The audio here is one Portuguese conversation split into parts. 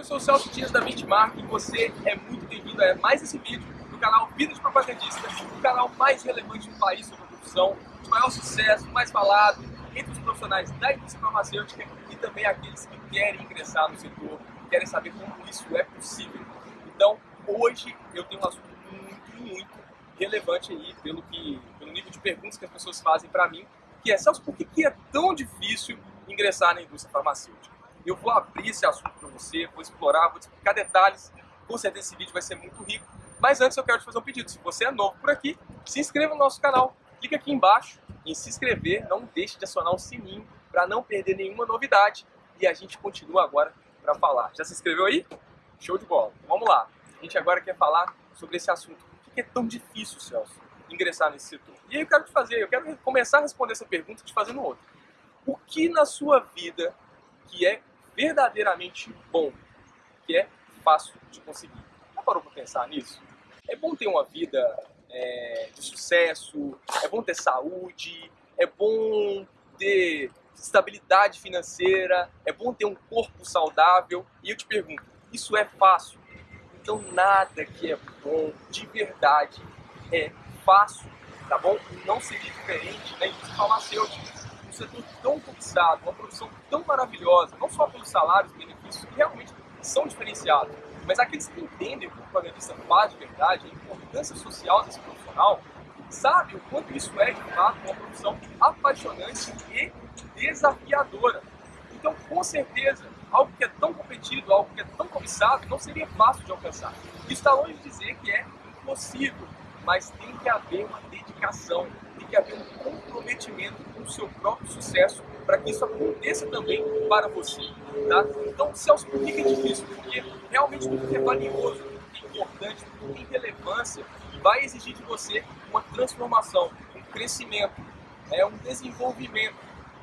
eu sou o Celso Dias da Benchmark e você é muito bem-vindo a mais esse vídeo do canal Vida de Propagandista, o canal mais relevante do país sobre a profissão, de maior sucesso, mais falado entre os profissionais da indústria farmacêutica e também aqueles que querem ingressar no setor, querem saber como isso é possível. Então, hoje eu tenho um assunto muito, muito relevante aí pelo, que, pelo nível de perguntas que as pessoas fazem para mim, que é, Celso, por que é tão difícil ingressar na indústria farmacêutica? Eu vou abrir esse assunto para você, vou explorar, vou explicar detalhes. Com certeza esse vídeo vai ser muito rico. Mas antes eu quero te fazer um pedido. Se você é novo por aqui, se inscreva no nosso canal. Clique aqui embaixo em se inscrever. Não deixe de acionar o sininho para não perder nenhuma novidade. E a gente continua agora para falar. Já se inscreveu aí? Show de bola. Vamos lá. A gente agora quer falar sobre esse assunto. Por que é tão difícil, Celso, ingressar nesse setor? E aí eu quero te fazer, eu quero começar a responder essa pergunta te fazendo outra. O que na sua vida que é verdadeiramente bom, que é fácil de conseguir. Já parou para pensar nisso? É bom ter uma vida é, de sucesso, é bom ter saúde, é bom ter estabilidade financeira, é bom ter um corpo saudável. E eu te pergunto, isso é fácil? Então nada que é bom de verdade é fácil, tá bom? Não seria diferente na indústria farmacêutica setor tão cobiçado, uma profissão tão maravilhosa, não só pelos salários, benefícios que realmente são diferenciados, mas aqueles que entendem o que o propagandista faz de verdade, a importância social desse profissional, sabem o quanto isso é, de fato, uma profissão apaixonante e desafiadora. Então, com certeza, algo que é tão competido, algo que é tão cobiçado, não seria fácil de alcançar. Isso está longe de dizer que é impossível, mas tem que haver uma dedicação, que haver um comprometimento com o seu próprio sucesso para que isso aconteça também para você. Tá? Então, Celso, por que é difícil? Porque realmente tudo que é valioso, tudo que é importante, tudo que tem relevância, vai exigir de você uma transformação, um crescimento, é, um desenvolvimento,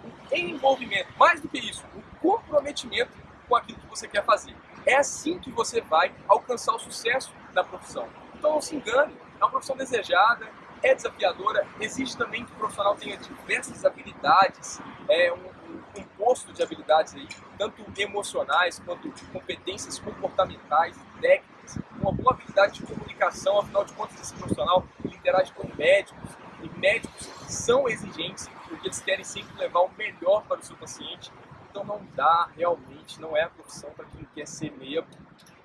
um envolvimento. Mais do que isso, um comprometimento com aquilo que você quer fazer. É assim que você vai alcançar o sucesso da profissão. Então não se engane, é uma profissão desejada, é desafiadora, exige também que o profissional tenha diversas habilidades, é um, um composto de habilidades aí, tanto emocionais quanto competências comportamentais, técnicas, uma boa habilidade de comunicação, afinal de contas esse profissional interage com médicos, e médicos são exigentes, porque eles querem sempre levar o melhor para o seu paciente, então não dá realmente, não é a profissão para quem quer ser meia,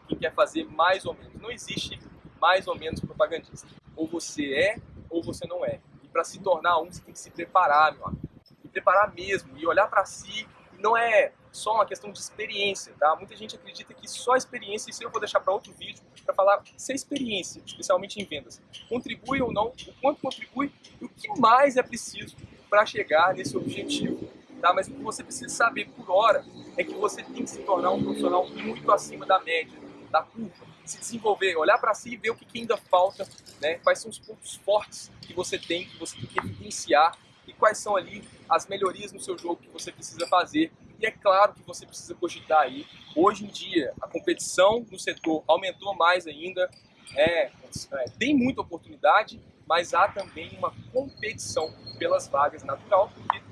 quem quer fazer mais ou menos, não existe mais ou menos propagandista. Ou você é, ou você não é. E para se tornar um, você tem que se preparar, meu amigo. Se preparar mesmo e olhar para si. Não é só uma questão de experiência, tá? Muita gente acredita que só experiência, isso eu vou deixar para outro vídeo, para falar se a experiência, especialmente em vendas, contribui ou não, o quanto contribui e o que mais é preciso para chegar nesse objetivo. Tá? Mas o que você precisa saber por hora é que você tem que se tornar um profissional muito acima da média, da curva se desenvolver, olhar para si e ver o que, que ainda falta, né? quais são os pontos fortes que você tem, que você tem que evidenciar e quais são ali as melhorias no seu jogo que você precisa fazer. E é claro que você precisa cogitar aí. Hoje em dia, a competição no setor aumentou mais ainda, é, é, tem muita oportunidade, mas há também uma competição pelas vagas natural, porque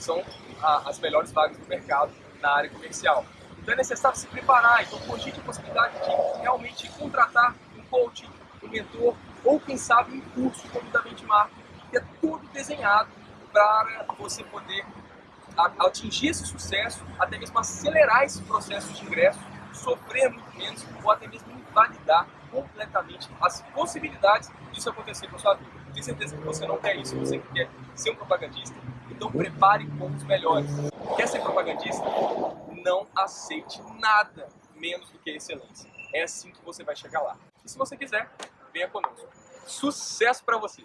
são a, as melhores vagas do mercado na área comercial. Então é necessário se preparar, então cogite a possibilidade de realmente contratar um coach, um mentor, ou quem sabe um curso como da Benchmark, que é todo desenhado para você poder atingir esse sucesso, até mesmo acelerar esse processo de ingresso, sofrer muito menos ou até mesmo invalidar completamente as possibilidades disso acontecer com a sua vida. Tenho certeza que você não quer isso, você quer ser um propagandista, então prepare com os melhores. Quer ser propagandista? Não aceite nada menos do que excelência. É assim que você vai chegar lá. E se você quiser, venha conosco. Sucesso para você!